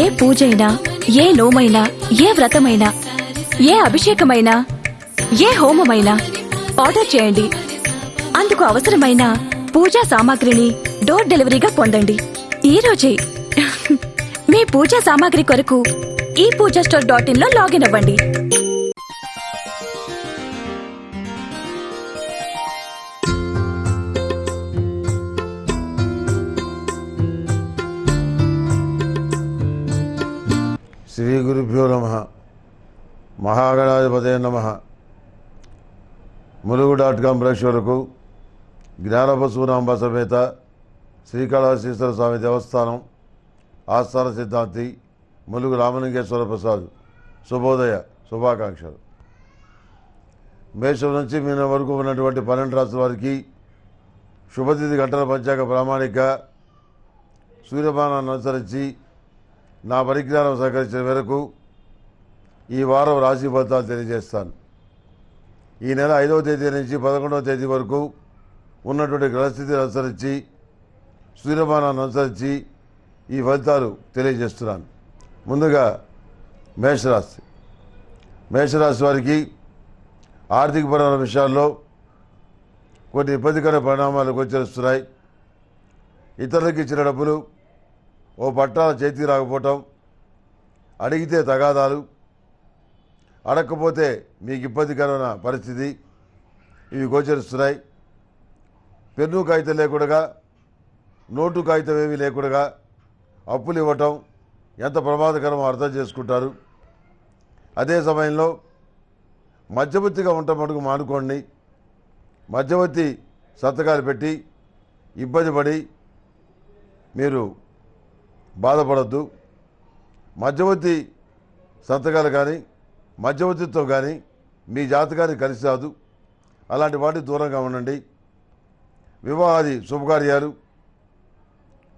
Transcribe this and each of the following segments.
ఏ పూజైనా ఏ నోమైనా ఏ వ్రతమైనా ఏ అభిషేకమైనా ఏ హోమమైనా ఆర్డర్ చేయండి. అందుకు అవసరమైన పూజా సామాగ్రిని డోర్ డెలివరీగా పొందండి. ఈ రోజే మీ పూజా సామాగ్రి కొరకు ఈ పూజా స్టోర్ డాట్ ఇన్లో లాగిన్ అవ్వండి. శ్రీగురుభ్యో నమ. మహాగణాధిపతే నమ. ములుగు డాట్ కాం ప్రేక్షకులకు జ్ఞానపశునాంబ సమేత శ్రీకాళహస్తీశ్వర స్వామి దేవస్థానం ఆస్థాన సిద్ధాంతి ములుగు రామలింగేశ్వర ప్రసాద్ శుభోదయ శుభాకాంక్షలు. మేషం నుంచి మీన వరకు ఉన్నటువంటి పన్నెండు రాష్ట్రాల వారికి శుభతిథి గంటల పంచాక ప్రామాణిక సూర్యమానాన్ని అనుసరించి నా పరిజ్ఞానం సహకరించిన మేరకు ఈ వారం రాశి ఫలితాలు తెలియజేస్తాను. ఈ నెల ఐదవ తేదీ నుంచి పదకొండవ తేదీ వరకు ఉన్నటువంటి గ్రహస్థితిని అనుసరించి సూర్యమానాన్ని అనుసరించి ఈ ఫలితాలు తెలియజేస్తున్నాను. ముందుగా మేషరాశి. మేషరాశి వారికి ఆర్థికపరమైన విషయాల్లో కొన్ని ఇబ్బందికర పరిణామాలు గోచరిస్తున్నాయి. ఇతరులకు ఇచ్చిన డబ్బులు ఓ పట్టాల చేతికి రాకపోవటం అడిగితే తగాదాలు అడగకపోతే మీకు ఇబ్బందికరమైన పరిస్థితి. ఇవి గోచరిస్తున్నాయి. పెన్ను కాగితం లేకుండా నోటు కాగితం ఏమీ లేకుండా అప్పులు ఇవ్వటం ఎంత ప్రమాదకరమో అర్థం చేసుకుంటారు. అదే సమయంలో మధ్యవర్తిగా ఉండటం మటుకు మానుకోండి. మధ్యవర్తి సంతకాలు పెట్టి ఇబ్బంది పడి మీరు బాధపడద్దు. మధ్యవర్తి సంతకాలు కానీ మధ్యవర్తిత్వం కానీ మీ జాతకాన్ని కలిసి రాదు అలాంటి వాటికి దూరంగా ఉండండి. వివాహాది శుభకార్యాలు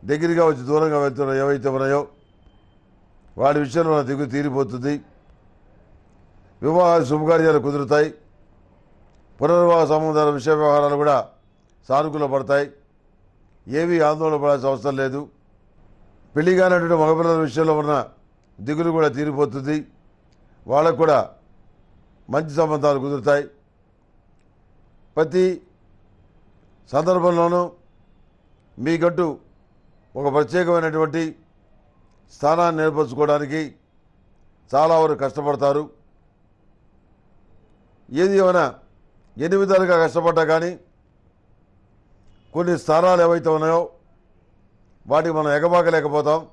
దగ్గరగా వచ్చి దూరంగా వెళ్తున్న ఏవైతే ఉన్నాయో వాటి విషయంలో దిగు తీరిపోతుంది. వివాహాది శుభకార్యాలు కుదురుతాయి. పునర్వివాహ సంబంధాల విషయ వ్యవహారాలు కూడా సానుకూల పడతాయి. ఏమీ ఆందోళన పడాల్సిన అవసరం లేదు. పెళ్ళి కానటువంటి మగపిల్లల విషయంలో ఉన్న దిగులు కూడా తీరిపోతుంది. వాళ్ళకు కూడా మంచి సంబంధాలు కుదురుతాయి. ప్రతి సందర్భంలోనూ మీకంటూ ఒక ప్రత్యేకమైనటువంటి స్థానాన్ని ఏర్పరచుకోవడానికి చాలా వరకు కష్టపడతారు. ఏది ఏమైనా ఎన్ని విధాలుగా కష్టపడ్డా కానీ కొన్ని స్థానాలు ఏవైతే ఉన్నాయో వాటికి మనం ఎగబాకలేకపోతాం.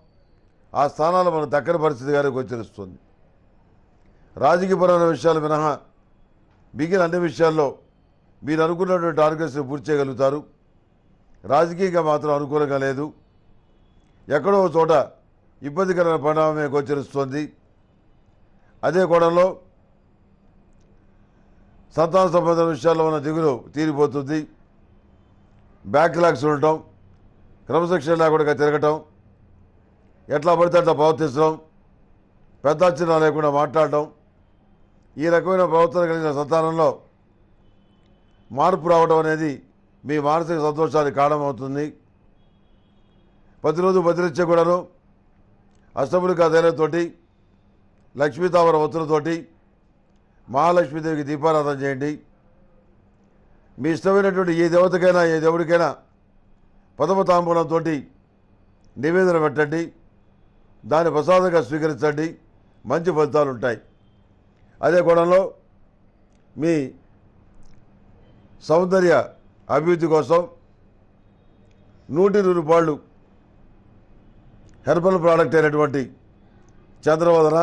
ఆ స్థానాలు మన దక్కని పరిస్థితి గారికి గోచరిస్తుంది. రాజకీయపరమైన విషయాలు మినహా మిగిలిన అన్ని విషయాల్లో మీరు అనుకున్నటువంటి టార్గెట్స్ని పూర్తి చేయగలుగుతారు. రాజకీయంగా మాత్రం అనుకూలంగా లేదు. ఎక్కడో చోట ఇబ్బందికరమైన పరిణామమే గోచరిస్తుంది. అదే కోణంలో సంతాన సంబంధం విషయాల్లో ఉన్న దిగులు తీరిపోతుంది. బ్యాక్లాగ్స్ ఉండటం క్రమశిక్షణ లేకుండా తిరగటం ఎట్లా పడితే అట్లా ప్రవర్తించడం పెద్ద అంచనా లేకుండా మాట్లాడటం ఈ రకమైన ప్రవర్తన కలిగిన సంతానంలో మార్పు రావడం అనేది మీ మానసిక సంతోషానికి కారణమవుతుంది. ప్రతిరోజు బదిలిచ్చే కూడాను అష్టములికా ధైర్యంతోటి లక్ష్మీతామర ఒత్తులతోటి మహాలక్ష్మీదేవికి దీపారాధన చేయండి. మీ ఇష్టమైనటువంటి ఏ దేవతకైనా ఏ దేవుడికైనా ప్రథమ తాంబూలంతో నివేదన పెట్టండి. దాన్ని ప్రసాదంగా స్వీకరించండి. మంచి ఫలితాలు ఉంటాయి అదే కోణంలో మీ సౌందర్య అభివృద్ధి కోసం నూటి రూపాయలు హెర్బల్ ప్రోడక్ట్ అయినటువంటి చంద్రవదన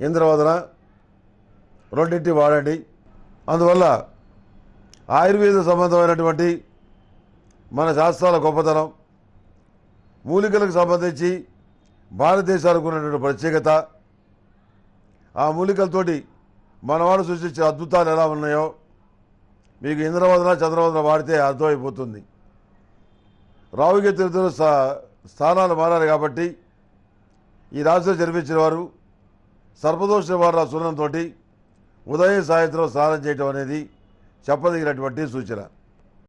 ఇంద్రవదన రెండింటి వాడండి. అందువల్ల ఆయుర్వేద సంబంధమైనటువంటి మన శాస్త్రాల గొప్పతనం మూలికలకు సంబంధించి భారతదేశానికి ఉన్నటువంటి ప్రత్యేకత ఆ మూలికలతోటి మనవాడు సృష్టించిన అద్భుతాలు ఎలా ఉన్నాయో మీకు ఇంద్రవదన చంద్రవదన వాడితే అర్థమైపోతుంది. రావుకి తిరుగుతున్న స్థానాలు మారాలి కాబట్టి ఈ రాశిలో జన్మించిన వారు సర్పదోష నివారణ సున్నంతో ఉదయం సాయంత్రం స్నానం చేయటం అనేది చెప్పదగినటువంటి సూచన.